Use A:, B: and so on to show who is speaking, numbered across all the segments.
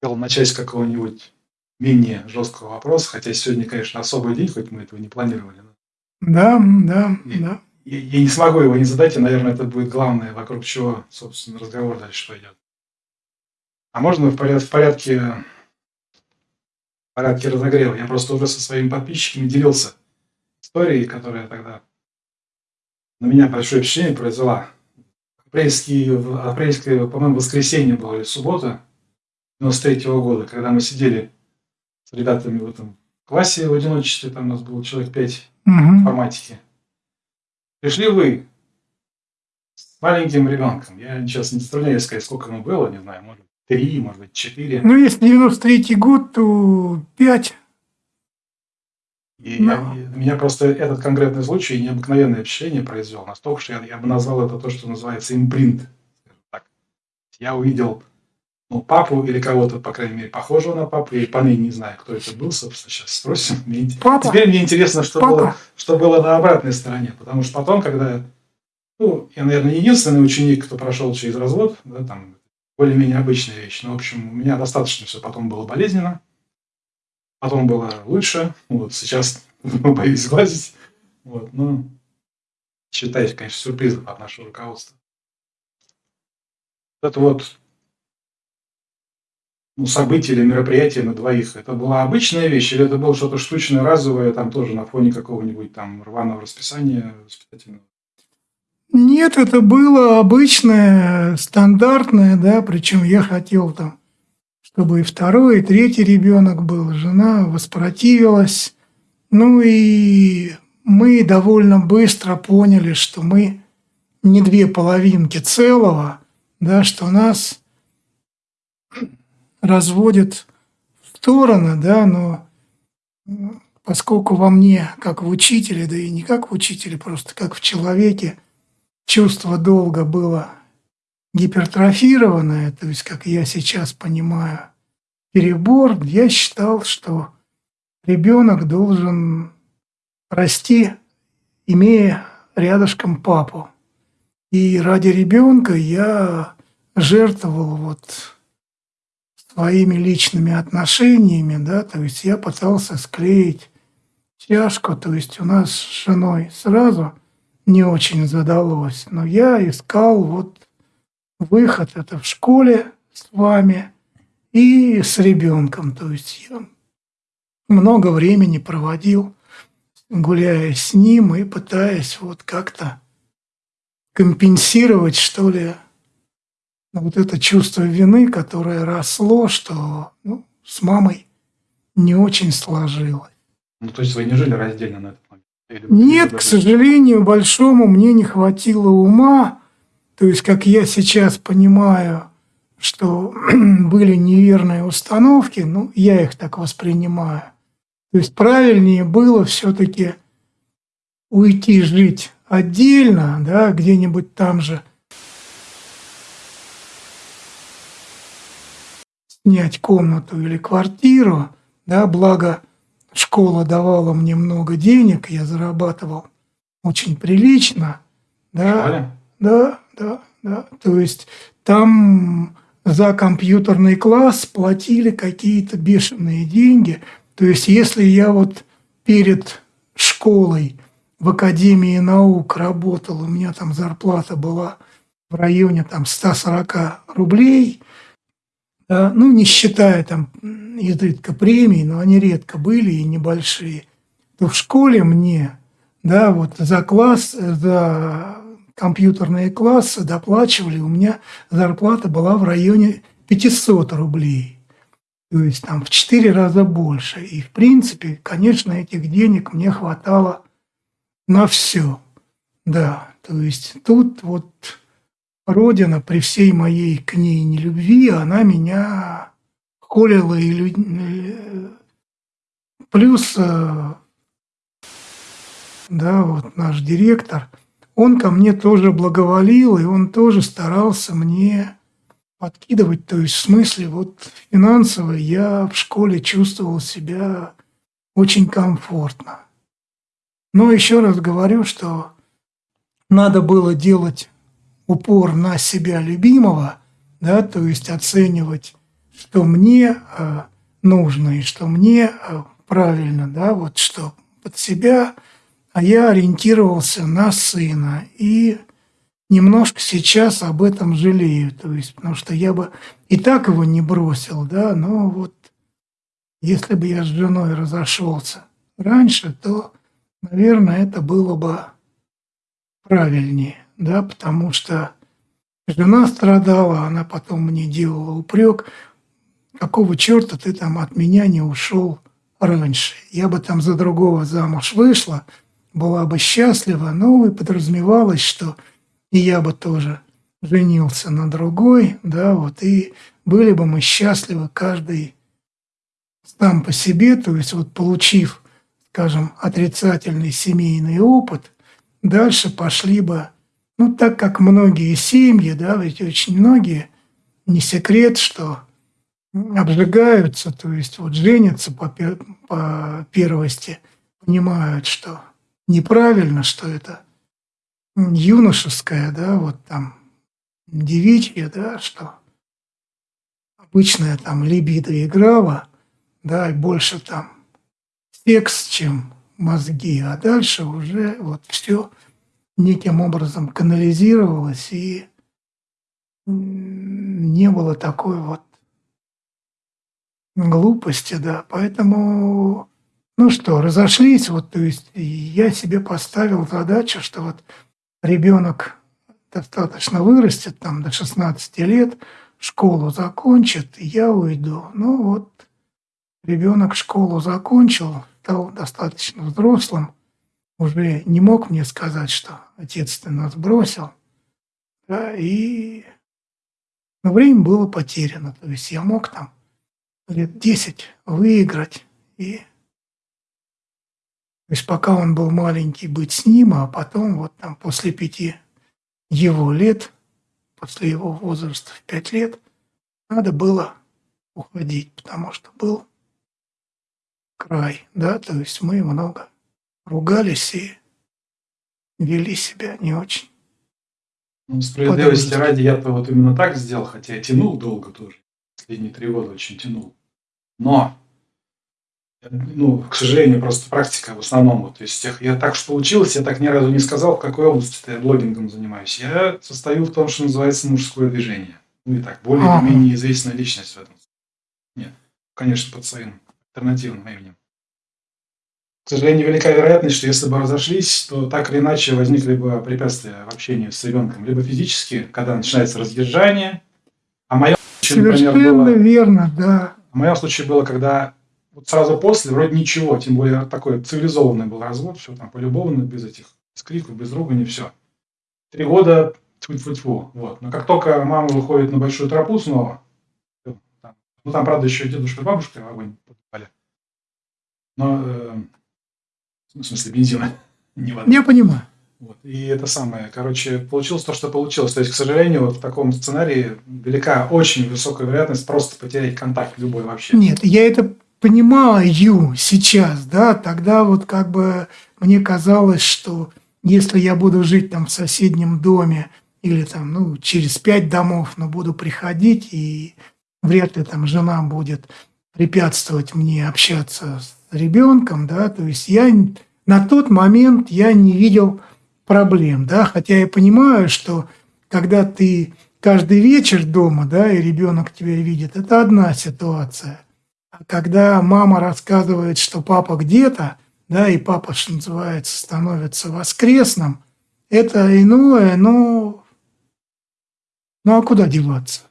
A: хотел начать с какого-нибудь менее жесткого вопроса, хотя сегодня, конечно, особый день, хоть мы этого не планировали.
B: Да, да,
A: и,
B: да.
A: Я, я не смогу его не задать, и, наверное, это будет главное, вокруг чего, собственно, разговор дальше пойдет. А можно в, поряд, в порядке в порядке разогрева? Я просто уже со своими подписчиками делился историей, которая тогда на меня большое впечатление произвела. Апрельский, апрельское, по-моему, воскресенье было или суббота 93 -го года, когда мы сидели с ребятами в этом классе в одиночестве, там у нас было человек 5 угу. информатики. Пришли вы с маленьким ребенком. Я сейчас не заставляю сказать, сколько ему было, не знаю, может, три, может быть, четыре.
B: Ну, если 93 год, то пять.
A: И Но... я, и меня просто этот конкретный случай необыкновенное впечатление произвел. Настолько, что я, я бы назвал это то, что называется импринт. Так. Я увидел ну, папу или кого-то, по крайней мере, похожего на папу. Я поныне не знаю, кто это был, собственно, сейчас спросим. Мне, папа. Теперь мне интересно, что было, что было на обратной стороне. Потому что потом, когда... Ну, я, наверное, единственный ученик, кто прошел через развод, да, там, более-менее обычная вещь. Но, в общем, у меня достаточно все потом было болезненно. Потом было лучше. Вот сейчас боюсь сглазить. Вот, ну, считаюсь, конечно, сюрпризом от нашего руководства. Это вот ну, событие или мероприятие на двоих, это была обычная вещь или это было что-то штучное, разовое, там тоже на фоне какого-нибудь там рваного расписания воспитательного?
B: Нет, это было обычное, стандартное, да, причем я хотел там, чтобы и второй, и третий ребенок был. Жена воспротивилась. Ну и мы довольно быстро поняли, что мы не две половинки целого, да, что нас разводит в стороны, да, но поскольку во мне, как в учителе, да и не как в учителе, просто как в человеке, чувство долга было гипертрофированное, то есть, как я сейчас понимаю, перебор, я считал, что ребенок должен расти, имея рядышком папу. И ради ребенка я жертвовал вот своими личными отношениями, да, то есть я пытался склеить чашку, то есть у нас с женой сразу не очень задалось, но я искал вот выход это в школе с вами и с ребенком, то есть я много времени проводил, гуляя с ним и пытаясь вот как-то компенсировать, что ли, вот это чувство вины, которое росло, что ну, с мамой не очень сложилось.
A: Ну, то есть вы не жили раздельно на этот момент?
B: Или Нет, к сожалению, большому мне не хватило ума. То есть, как я сейчас понимаю, что были неверные установки, ну, я их так воспринимаю. То есть, правильнее было все-таки уйти жить отдельно, да, где-нибудь там же – снять комнату или квартиру, да, благо школа давала мне много денег, я зарабатывал очень прилично, да, да, да, да, то есть там за компьютерный класс платили какие-то бешеные деньги, то есть если я вот перед школой в Академии наук работал, у меня там зарплата была в районе там 140 рублей, ну, не считая там изредка премий, но они редко были и небольшие, то в школе мне, да, вот за класс, за компьютерные классы доплачивали, у меня зарплата была в районе 500 рублей. То есть там в 4 раза больше. И в принципе, конечно, этих денег мне хватало на все. Да, то есть тут вот Родина при всей моей к ней нелюбви, она меня холила и люд... плюс э, да, вот наш директор, он ко мне тоже благоволил, и он тоже старался мне подкидывать, то есть в смысле вот финансово я в школе чувствовал себя очень комфортно. Но еще раз говорю, что надо было делать упор на себя любимого, да, то есть оценивать что мне э, нужно и что мне э, правильно, да, вот что под себя, а я ориентировался на сына и немножко сейчас об этом жалею, то есть, потому что я бы и так его не бросил, да, но вот если бы я с женой разошелся раньше, то, наверное, это было бы правильнее, да, потому что жена страдала, она потом мне делала упрек, какого черта ты там от меня не ушел раньше. Я бы там за другого замуж вышла, была бы счастлива, но и подразумевалось, что и я бы тоже женился на другой, да, вот, и были бы мы счастливы каждый сам по себе, то есть вот получив, скажем, отрицательный семейный опыт, дальше пошли бы, ну, так как многие семьи, да, ведь очень многие, не секрет, что обжигаются, то есть вот женятся по, по первости, понимают, что неправильно, что это юношеское, да, вот там девичье, да, что обычная там либидо играла, да, и больше там секс, чем мозги, а дальше уже вот все неким образом канализировалось, и не было такой вот глупости, да. Поэтому, ну что, разошлись, вот, то есть я себе поставил задачу, что вот ребенок достаточно вырастет, там, до 16 лет, школу закончит, и я уйду. Ну вот, ребенок школу закончил, стал достаточно взрослым, уже не мог мне сказать, что отец ты нас бросил, да, и но время было потеряно, то есть я мог там лет 10 выиграть и то есть пока он был маленький, быть с ним, а потом вот там после пяти его лет, после его возраста в пять лет, надо было уходить, потому что был край, да, то есть мы много ругались и вели себя не очень.
A: Ну, справедливости ради, я-то вот именно так сделал, хотя я тянул долго тоже. Последние три года очень тянул. Но, ну, к сожалению, просто практика в основном. Вот, то есть я так что получилось, я так ни разу не сказал, в какой области я блогингом занимаюсь. Я состою в том, что называется мужское движение. Ну и так, более-менее известная личность в этом. Нет, конечно, под своим альтернативным именем. К сожалению, велика вероятность, что если бы разошлись, то так или иначе возникли бы препятствия в общении с ребенком. Либо физически, когда начинается раздержание, а
B: случае, например, было... верно, да.
A: В моем случае было, когда вот сразу после вроде ничего, тем более такой цивилизованный был развод, все там полюбовно, без этих без криков, без ругани, все. Три года тьфу-тьфу-тьфу. Вот. Но как только мама выходит на большую тропу снова, ну там, правда, еще дедушка и бабушка в огонь попали. Но э, в смысле бензина,
B: не воды. Я понимаю.
A: Вот. И это самое, короче, получилось то, что получилось. То есть, к сожалению, вот в таком сценарии велика очень высокая вероятность просто потерять контакт любой вообще.
B: Нет, я это понимаю сейчас, да, тогда вот как бы мне казалось, что если я буду жить там в соседнем доме или там, ну, через пять домов, но буду приходить, и вряд ли там жена будет препятствовать мне общаться с ребенком, да, то есть я на тот момент я не видел проблем, да, хотя я понимаю, что когда ты каждый вечер дома, да, и ребенок тебя видит, это одна ситуация. А когда мама рассказывает, что папа где-то, да, и папа, что называется, становится воскресным, это иное, но ну а куда деваться?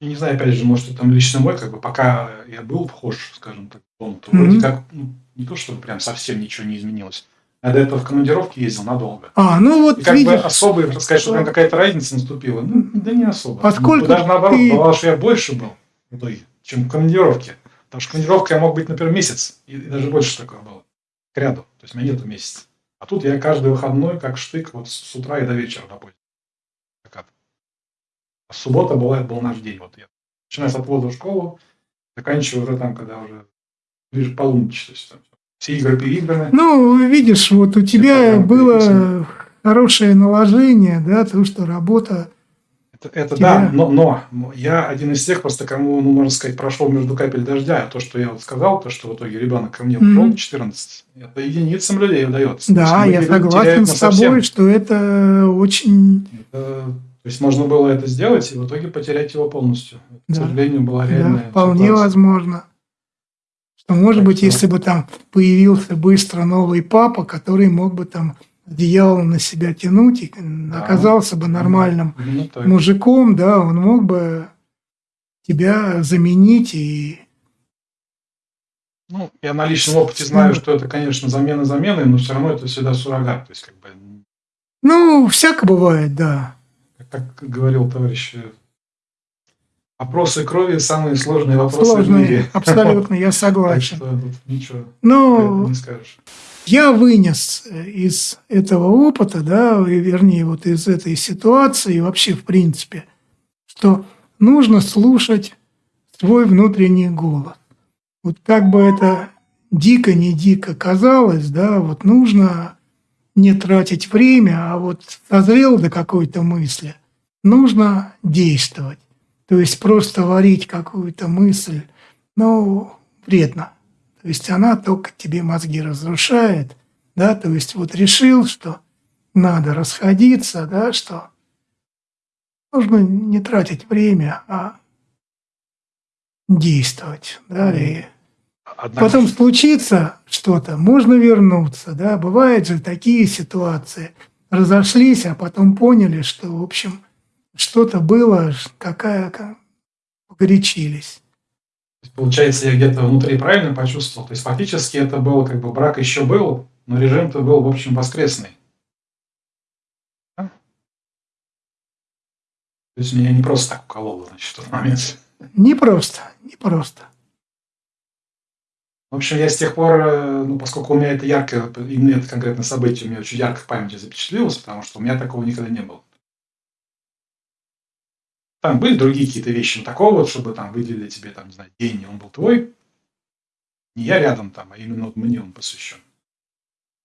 A: Я не знаю, опять же, может, это там лично мой, как бы, пока я был вхож, скажем так, в дом, то mm-hmm. вроде как, ну, не то, чтобы прям совсем ничего не изменилось. Я до этого в командировке ездил надолго.
B: А, ну вот
A: И как видишь, бы особо, так сказать, что там какая-то разница наступила, ну, да не особо.
B: Поскольку
A: даже наоборот, ты... бывало, что я больше был в итоге, чем в командировке. Потому что командировка я мог быть, например, месяц, и, и даже больше такое было, к ряду. То есть у меня нету месяца. А тут я каждый выходной, как штык, вот с утра и до вечера работаю. А суббота была, был наш день. Вот я начиная с отвода в школу, заканчивая уже там, когда уже ближе полуночи. То есть, там, все игры переиграны.
B: Ну, видишь, вот у тебя было хорошее наложение, да, то, что работа
A: Это, это да, но, но я один из тех, просто кому, ну, можно сказать, прошел между капель дождя. А то, что я вот сказал, то, что в итоге ребенок ко мне ушел, mm-hmm. 14, это единицам людей удается.
B: Да, я согласен с тобой, что это очень... Это,
A: то есть можно было это сделать и в итоге потерять его полностью. Да. К сожалению, была реальная
B: да, вполне ситуация. возможно. Что, может так быть, что... если бы там появился быстро новый папа, который мог бы там одеяло на себя тянуть, и да. оказался бы нормальным ну, мужиком, да, он мог бы тебя заменить и
A: ну, я на личном опыте знаю, что это, конечно, замена замены, но все равно это всегда суррогат. То есть, как бы...
B: Ну, всяко бывает, да.
A: Как, говорил товарищ, опросы крови самые сложные вопросы сложные, в мире.
B: Абсолютно, я согласен.
A: Так что тут ничего
B: ну, не скажешь я вынес э, из этого опыта, да, и, вернее, вот из этой ситуации, вообще в принципе, что нужно слушать свой внутренний голос. Вот как бы это дико, не дико казалось, да, вот нужно не тратить время, а вот созрел до какой-то мысли, нужно действовать. То есть просто варить какую-то мысль, ну, вредно. То есть она только тебе мозги разрушает, да, то есть вот решил, что надо расходиться, да, что нужно не тратить время, а действовать, да, и Однако... потом случится что-то, можно вернуться, да, бывают же такие ситуации, разошлись, а потом поняли, что, в общем, что-то было, какая, погорячились.
A: Получается, я где-то внутри правильно почувствовал. То есть фактически это было как бы брак еще был, но режим-то был, в общем, воскресный. Да? То есть меня не просто так укололо, значит, в тот момент.
B: Не просто, не просто.
A: В общем, я с тех пор, э, ну, поскольку у меня это ярко, именно это конкретное событие у меня очень ярко в памяти запечатлелось, потому что у меня такого никогда не было. Там были другие какие-то вещи, но такого вот, чтобы там выделили тебе, там, не знаю, день, и он был твой. Не я рядом там, а именно вот мне он посвящен.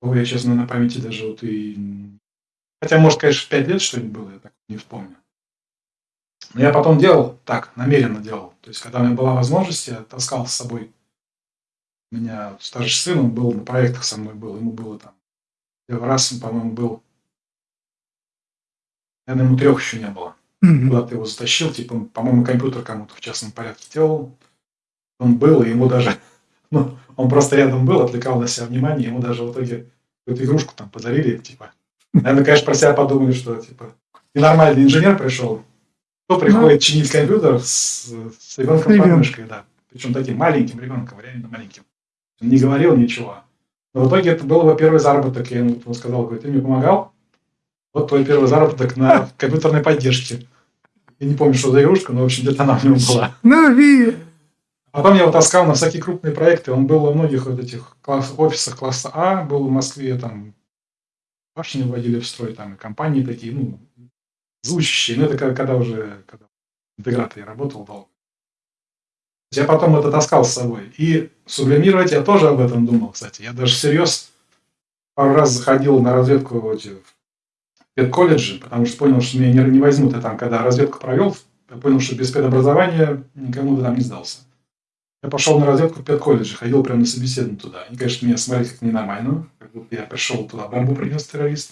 A: Ой, я, честно, на памяти даже вот и... Хотя, может, конечно, в пять лет что-нибудь было, я так не вспомню. Но я потом делал так, намеренно делал. То есть, когда у меня была возможность, я таскал с собой. У меня старший сын, он был на проектах со мной был, ему было там... Первый раз, по-моему, был... Наверное, ему трех еще не было mm-hmm. куда ты его затащил, типа, по-моему, компьютер кому-то в частном порядке делал. Он был, и ему даже, ну, он просто рядом был, отвлекал на себя внимание, ему даже в итоге эту игрушку там подарили, типа. Наверное, конечно, про себя подумали, что, типа, ненормальный инженер пришел, кто приходит ну, чинить компьютер с, с ребенком под мышкой, да. Причем таким маленьким ребенком, реально маленьким. Не говорил ничего. Но в итоге это был его первый заработок. Я ему сказал, говорит, ты мне помогал? Вот твой первый заработок на компьютерной поддержке. Я не помню, что за игрушка, но, в общем, где-то она у него была.
B: Ну, ви...
A: Потом я его таскал на всякие крупные проекты. Он был во многих вот этих класс, офисах класса А, был в Москве, там башни вводили в строй, там и компании такие, ну, звучащие. Но это когда уже когда интегратор я работал долго. Я потом это таскал с собой. И сублимировать я тоже об этом думал, кстати. Я даже всерьез пару раз заходил на разведку в эти педколледжи, потому что понял, что меня не, возьмут. Я там, когда разведку провел, я понял, что без педобразования никому там не сдался. Я пошел на разведку в педколледже, ходил прямо на собеседование туда. Они, конечно, меня смотрели как ненормальную, как будто я пришел туда, бомбу принес террорист.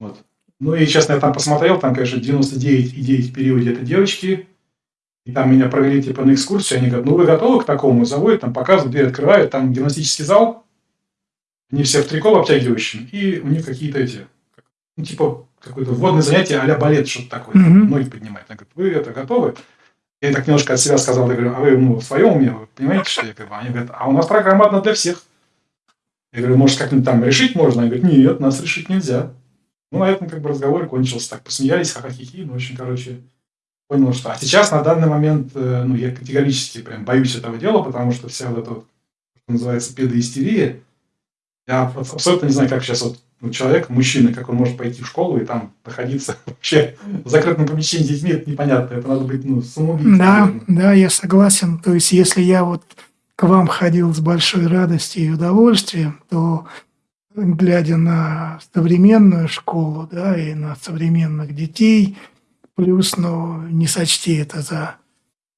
A: Вот. Ну и, честно, я там посмотрел, там, конечно, 99,9 в периоде это девочки, и там меня провели типа на экскурсию, они говорят, ну вы готовы к такому? Заводят, там показывают, дверь открывают, там гимнастический зал, они все в трико обтягивающем, и у них какие-то эти ну, типа, какое-то вводное занятие а балет, что-то такое, mm-hmm. ноги поднимать. Она говорит, вы это готовы? Я так немножко от себя сказал, я говорю, а вы ну, в своем уме, вы понимаете, что я говорю? Они говорят, а у нас программа одна для всех. Я говорю, может, как-нибудь там решить можно? Они говорят, нет, нас решить нельзя. Ну, на этом как бы разговор кончился. Так посмеялись, ха-ха-хи-хи. Ну, очень, короче, понял, что... А сейчас, на данный момент, э, ну, я категорически прям боюсь этого дела, потому что вся вот эта что называется, педоистерия, я абсолютно не знаю, как сейчас вот ну, человек, мужчина, как он может пойти в школу и там находиться вообще в закрытом помещении с детьми, это непонятно. Это надо быть ну, самоубийцем.
B: Да, наверное. да, я согласен. То есть, если я вот к вам ходил с большой радостью и удовольствием, то глядя на современную школу, да, и на современных детей, плюс, ну, не сочти это за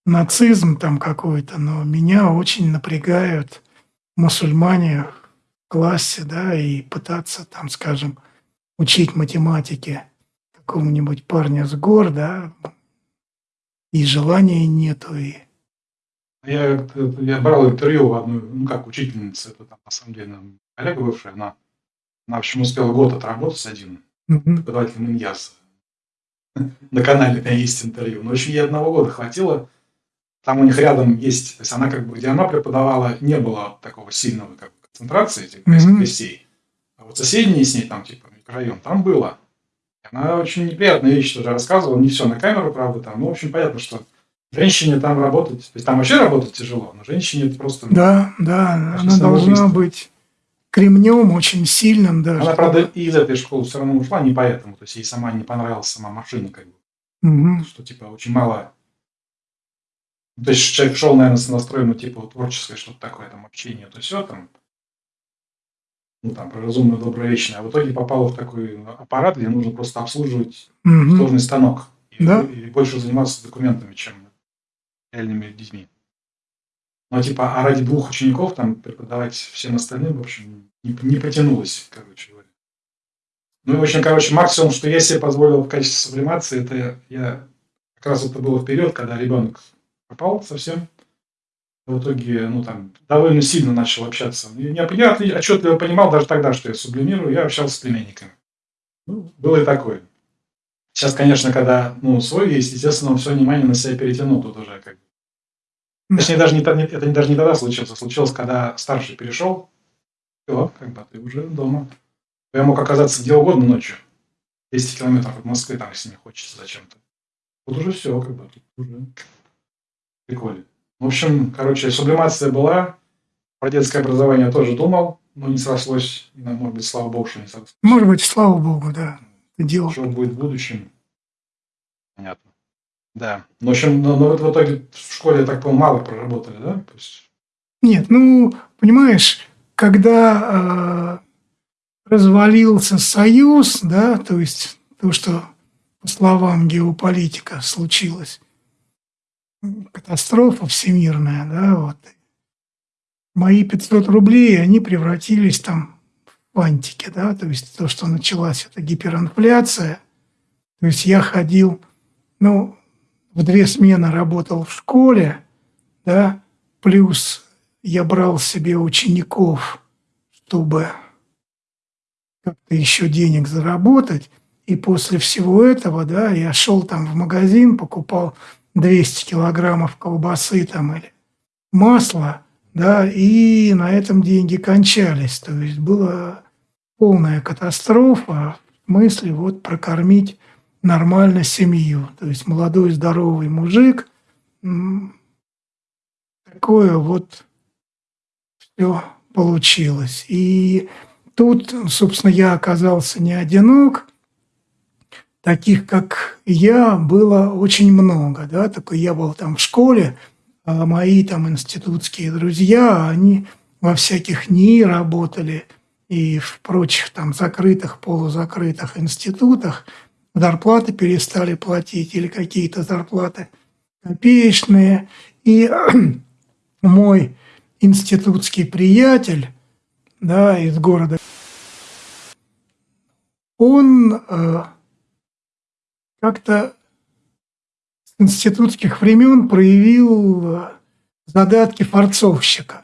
B: нацизм там какой-то, но меня очень напрягают мусульмане в классе, да, и пытаться там, скажем, учить математике какому-нибудь парня с гор, да, и желания нету, и
A: я, я брал интервью у одной, ну как, учительницы, это там, на самом деле, коллега бывшая, она, она, в общем, успела год отработать один, преподаватель Миньяса. На канале у меня есть интервью. Но очень ей одного года хватило. Там у них рядом есть, то есть она как бы, где она преподавала, не было такого сильного как концентрации этих mm-hmm. гостей. А вот соседний с ней, там, типа, микрорайон, там было. Она очень неприятные вещи тоже рассказывала. Не все на камеру, правда, там. Ну, в общем, понятно, что женщине там работать, то есть там вообще работать тяжело, но женщине это просто...
B: Да, да, она должна быть кремнем очень сильным даже.
A: Она, правда, и из этой школы все равно ушла не поэтому, то есть ей сама не понравилась сама машина, как бы. Угу. Что, типа, очень мало... То есть человек шел, наверное, с настроем, ну, типа, творческое, что-то такое, там, общение, то все, там, ну, там, про разумную, добрую, вечную. А в итоге попал в такой аппарат, где нужно просто обслуживать угу. сложный станок. И, да? и больше заниматься документами, чем реальными детьми. Ну, типа, а ради двух учеников там преподавать всем остальным, в общем, не, не потянулось, короче говоря. Ну, и, в общем, короче, максимум, что я себе позволил в качестве сублимации, это я... Как раз это было в период, когда ребенок попал совсем. В итоге, ну, там, довольно сильно начал общаться. Я, я отчетливо понимал даже тогда, что я сублимирую, я общался с племенниками. Ну, было и такое. Сейчас, конечно, когда ну, свой есть, естественно, он все внимание на себя перетянул тут уже как бы. Точнее, даже не, это даже не тогда случилось, а случилось, когда старший перешел, все, как бы ты уже дома. Я мог оказаться где угодно ночью. 10 километров от Москвы, там, если не хочется зачем-то. Вот уже все, как бы, тут уже прикольно. В общем, короче, сублимация была, про детское образование тоже думал, но не срослось. Может быть, слава богу, что не срослось.
B: Может быть, слава богу, да дело.
A: Что будет в будущем? Понятно. Да. Ну, в общем, но, но в итоге в школе, я так понял, мало проработали, да?
B: Нет, ну, понимаешь, когда э, развалился Союз, да, то есть то, что, по словам геополитика, случилось, катастрофа всемирная, да, вот, мои 500 рублей, они превратились там в антике, да, то есть то, что началась эта гиперинфляция. То есть я ходил, ну, в две смены работал в школе, да, плюс я брал себе учеников, чтобы как-то еще денег заработать. И после всего этого, да, я шел там в магазин, покупал 200 килограммов колбасы там или масла, да, и на этом деньги кончались. То есть была полная катастрофа в смысле вот прокормить нормально семью. То есть молодой здоровый мужик, такое вот все получилось. И тут, собственно, я оказался не одинок. Таких, как я, было очень много. Да? Такой я был там в школе, а мои там институтские друзья, они во всяких НИИ работали и в прочих там закрытых, полузакрытых институтах зарплаты перестали платить или какие-то зарплаты копеечные. И мой институтский приятель да, из города, он э, как-то институтских времен проявил э, задатки форцовщика.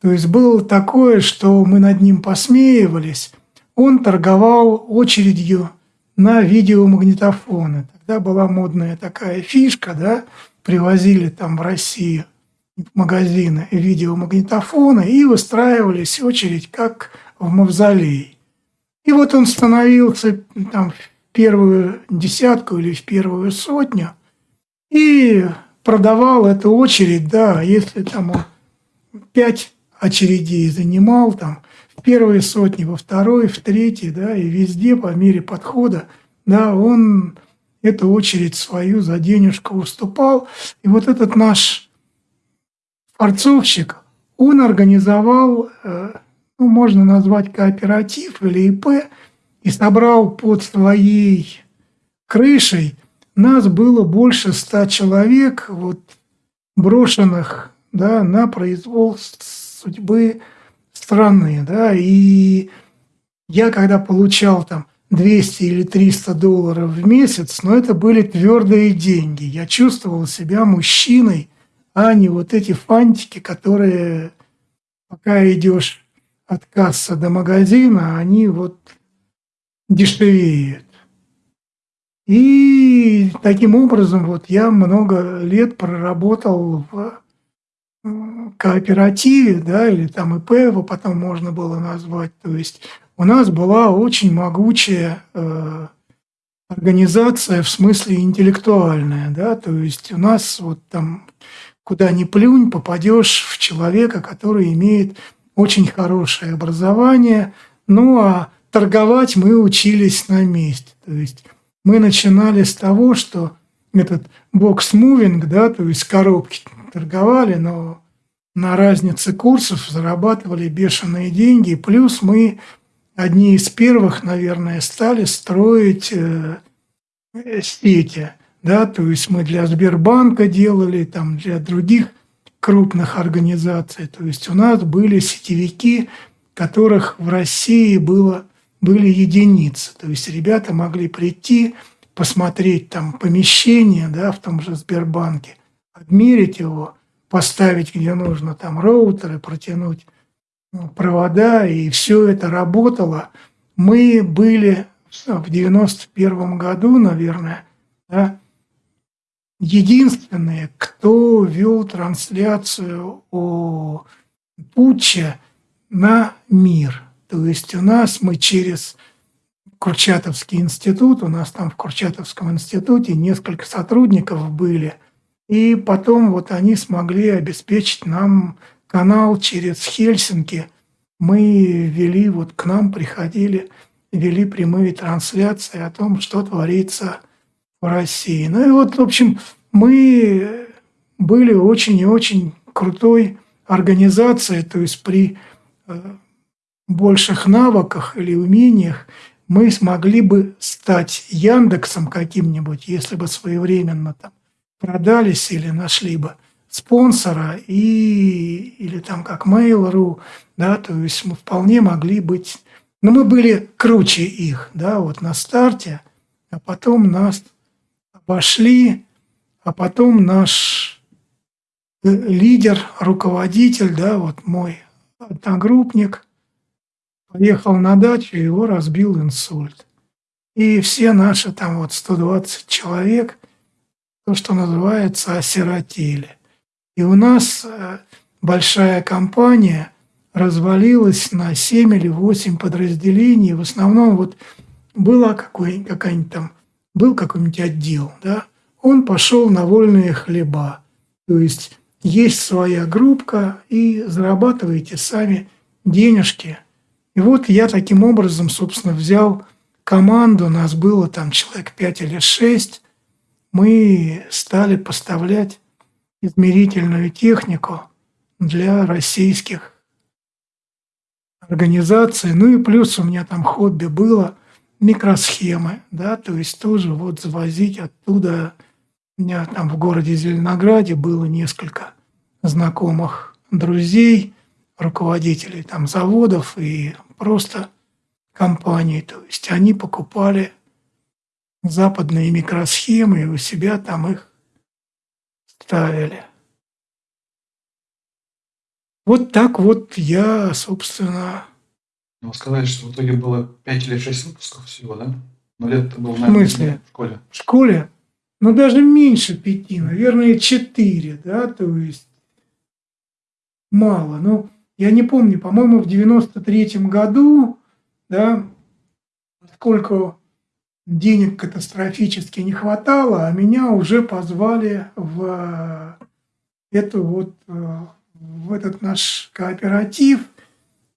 B: То есть было такое, что мы над ним посмеивались. Он торговал очередью на видеомагнитофоны. Тогда была модная такая фишка, да, привозили там в Россию в магазины видеомагнитофоны и выстраивались очередь как в мавзолей. И вот он становился там в первую десятку или в первую сотню – и продавал эту очередь, да, если там он пять очередей занимал, там, в первой сотне, во второй, в третьей, да, и везде по мере подхода, да, он эту очередь свою за денежку уступал. И вот этот наш форцовщик, он организовал, э, ну, можно назвать кооператив или ИП, и собрал под своей крышей нас было больше ста человек, вот, брошенных да, на произвол судьбы страны. Да, и я когда получал там 200 или 300 долларов в месяц, но это были твердые деньги. Я чувствовал себя мужчиной, а не вот эти фантики, которые пока идешь от кассы до магазина, они вот дешевеют. И таким образом вот я много лет проработал в кооперативе, да, или там ИП его потом можно было назвать. То есть у нас была очень могучая э, организация в смысле интеллектуальная, да, то есть у нас вот там куда ни плюнь, попадешь в человека, который имеет очень хорошее образование, ну а торговать мы учились на месте. То есть мы начинали с того, что этот box moving, да, то есть коробки торговали, но на разнице курсов зарабатывали бешеные деньги. Плюс мы одни из первых, наверное, стали строить э, сети. Да, то есть мы для Сбербанка делали, там, для других крупных организаций. То есть у нас были сетевики, которых в России было, были единицы. То есть ребята могли прийти, посмотреть там помещение да, в том же Сбербанке, отмерить его, поставить где нужно там роутеры, протянуть ну, провода, и все это работало. Мы были в 91 году, наверное, да, единственные, кто вел трансляцию о путче на мир. То есть у нас мы через Курчатовский институт, у нас там в Курчатовском институте несколько сотрудников были, и потом вот они смогли обеспечить нам канал через Хельсинки. Мы вели, вот к нам приходили, вели прямые трансляции о том, что творится в России. Ну и вот, в общем, мы были очень и очень крутой организацией, то есть при э, больших навыках или умениях мы смогли бы стать Яндексом каким-нибудь, если бы своевременно там продались или нашли бы спонсора и, или там как Mail.ru, да, то есть мы вполне могли быть, но мы были круче их, да, вот на старте, а потом нас обошли, а потом наш э, лидер, руководитель, да, вот мой одногруппник, поехал на дачу, его разбил инсульт. И все наши там вот 120 человек, то, что называется, осиротели. И у нас э, большая компания развалилась на 7 или 8 подразделений. В основном вот была какая-нибудь там был какой-нибудь отдел, да, он пошел на вольные хлеба. То есть есть своя группка и зарабатываете сами денежки. И вот я таким образом, собственно, взял команду, нас было там человек 5 или 6, мы стали поставлять измерительную технику для российских организаций. Ну и плюс у меня там хобби было – микросхемы, да, то есть тоже вот завозить оттуда. У меня там в городе Зеленограде было несколько знакомых друзей, руководителей там заводов и просто компаний. То есть они покупали западные микросхемы и у себя там их ставили. Вот так вот я, собственно,
A: ну, вы сказали, что в итоге было 5 или 6 выпусков всего, да? Но лет это было,
B: наверное, в смысле?
A: в школе.
B: В школе? Ну, даже меньше пяти, наверное, четыре, да, то есть мало. Ну, я не помню, по-моему, в 93-м году, да, сколько денег катастрофически не хватало, а меня уже позвали в эту вот, э, в этот наш кооператив.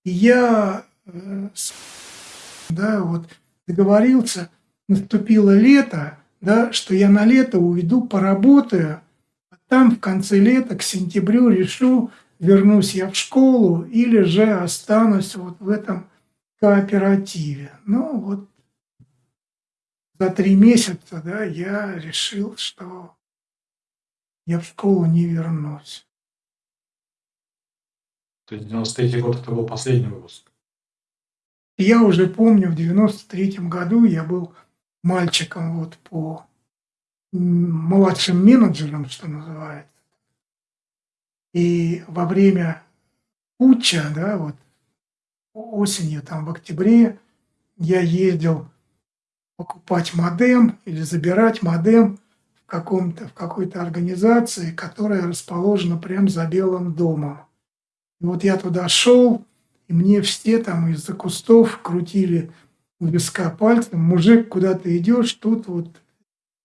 B: И я да, вот договорился, наступило лето, да, что я на лето уйду, поработаю, а там в конце лета, к сентябрю решу, вернусь я в школу или же останусь вот в этом кооперативе. Ну вот за три месяца, да, я решил, что я в школу не вернусь.
A: То есть 93 год это был последний выпуск?
B: Я уже помню, в 93 году я был мальчиком вот по младшим менеджером, что называется. И во время путча, да, вот осенью, там в октябре, я ездил покупать модем или забирать модем в, каком-то, в какой-то организации, которая расположена прямо за Белым домом. И вот я туда шел, и мне все там из-за кустов крутили у виска пальцем. Мужик, куда ты идешь, тут вот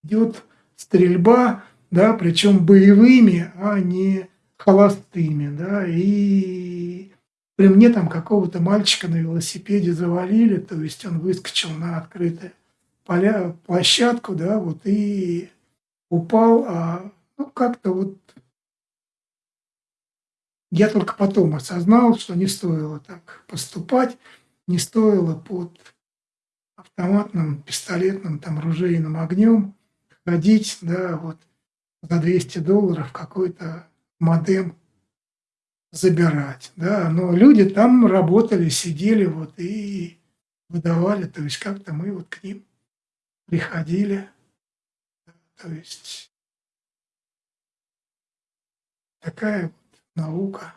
B: идет стрельба, да, причем боевыми, а не холостыми, да, и при мне там какого-то мальчика на велосипеде завалили, то есть он выскочил на открытую поля, площадку, да, вот и упал, а ну как-то вот я только потом осознал, что не стоило так поступать, не стоило под автоматным, пистолетным, там, ружейным огнем ходить, да, вот за 200 долларов какой-то модем забирать, да, но люди там работали, сидели вот и выдавали, то есть как-то мы вот к ним приходили, то есть такая вот наука.